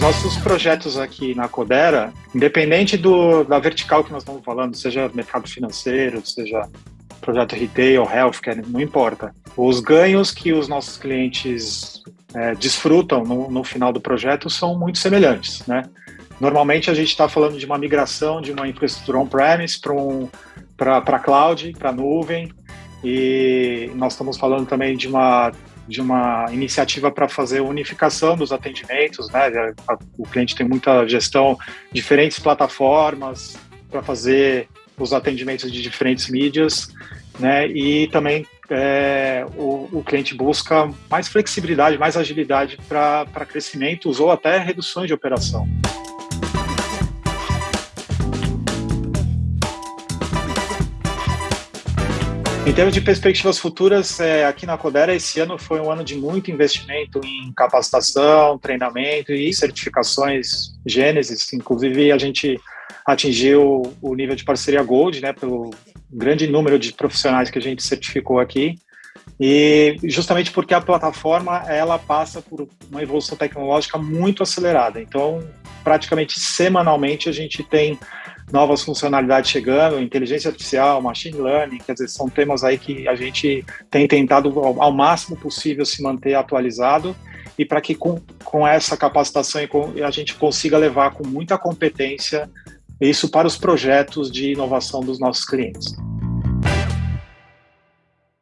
nossos projetos aqui na Codera, independente do, da vertical que nós estamos falando, seja mercado financeiro, seja projeto retail, healthcare, não importa. Os ganhos que os nossos clientes é, desfrutam no, no, final do projeto são muito semelhantes, né? Normalmente a gente está falando de uma migração de uma infraestrutura on-premise para um, para cloud, para nuvem, e nós estamos falando também de uma de uma iniciativa para fazer unificação dos atendimentos, né? O cliente tem muita gestão, diferentes plataformas para fazer os atendimentos de diferentes mídias, né? E também é, o, o, cliente busca mais flexibilidade, mais agilidade para crescimentos ou até reduções de operação. Em termos de perspectivas futuras, é, aqui na Codera, esse ano foi um ano de muito investimento em capacitação, treinamento e certificações Gênesis. Inclusive, a gente atingiu o nível de parceria Gold, né, pelo grande número de profissionais que a gente certificou aqui. E justamente porque a plataforma ela passa por uma evolução tecnológica muito acelerada. Então, praticamente semanalmente a gente tem novas funcionalidades chegando, inteligência artificial, machine learning, quer dizer, são temas aí que a gente tem tentado ao, máximo possível se manter atualizado e para que com, com essa capacitação a gente consiga levar com muita competência isso para os projetos de inovação dos nossos clientes.